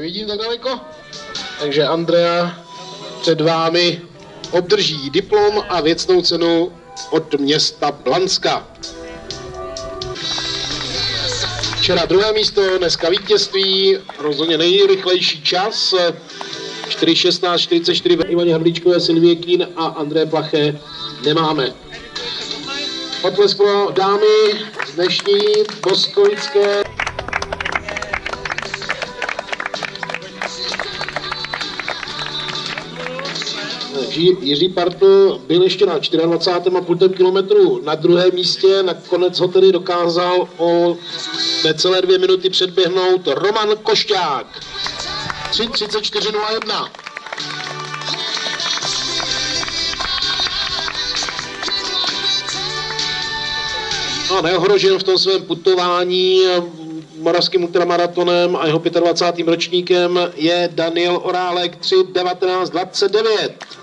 nedaleko. Takže Andrea před vámi obdrží diplom a věcnou cenu od města Blanska. Včera druhé místo, dneska vítězství, rozhodně nejrychlejší čas. 4.16.44 Ivaně Havlíčkové, Silvie Kín a André Plaché nemáme. Potlesk pro dámy z dnešní boskovické. Jiří Partl byl ještě na 24,5 kilometru na druhém místě, nakonec ho tedy dokázal o necelé dvě minuty předběhnout Roman Košťák. 3.34.01. No, neohrožil v tom svém putování moravským ultramaratonem a jeho 25. ročníkem je Daniel Orálek 3.19.29.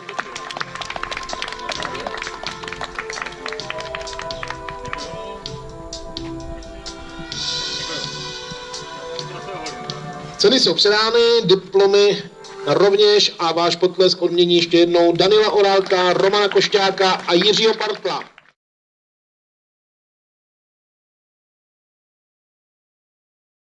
Ceny jsou předány, diplomy rovněž a váš potlesk odmění ještě jednou Danila Orálka, Romana Košťáka a Jiřího Partla.